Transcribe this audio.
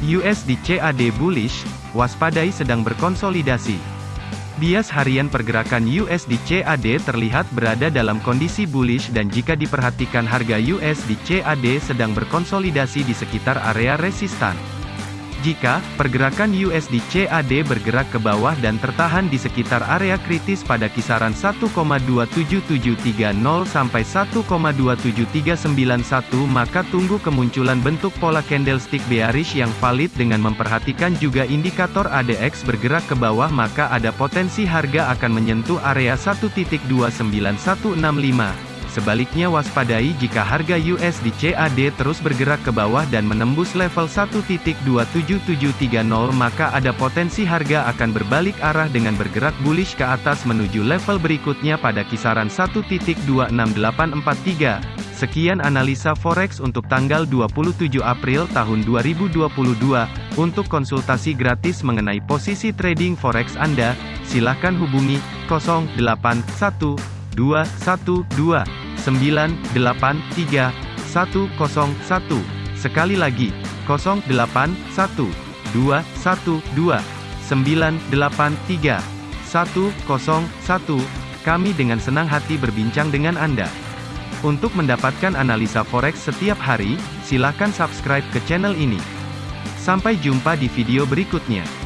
USD CAD bullish, waspadai sedang berkonsolidasi. Bias harian pergerakan USD CAD terlihat berada dalam kondisi bullish dan jika diperhatikan harga USD CAD sedang berkonsolidasi di sekitar area resistan. Jika pergerakan USD CAD bergerak ke bawah dan tertahan di sekitar area kritis pada kisaran 1,27730 sampai 1,27391 maka tunggu kemunculan bentuk pola candlestick bearish yang valid dengan memperhatikan juga indikator ADX bergerak ke bawah maka ada potensi harga akan menyentuh area 1.29165. Sebaliknya waspadai jika harga USD CAD terus bergerak ke bawah dan menembus level 1.27730 maka ada potensi harga akan berbalik arah dengan bergerak bullish ke atas menuju level berikutnya pada kisaran 1.26843. Sekian analisa forex untuk tanggal 27 April tahun 2022. Untuk konsultasi gratis mengenai posisi trading forex Anda, silakan hubungi 081212 983 101. Sekali lagi, 081 212 983 101. Kami dengan senang hati berbincang dengan Anda. Untuk mendapatkan analisa forex setiap hari, silakan subscribe ke channel ini. Sampai jumpa di video berikutnya.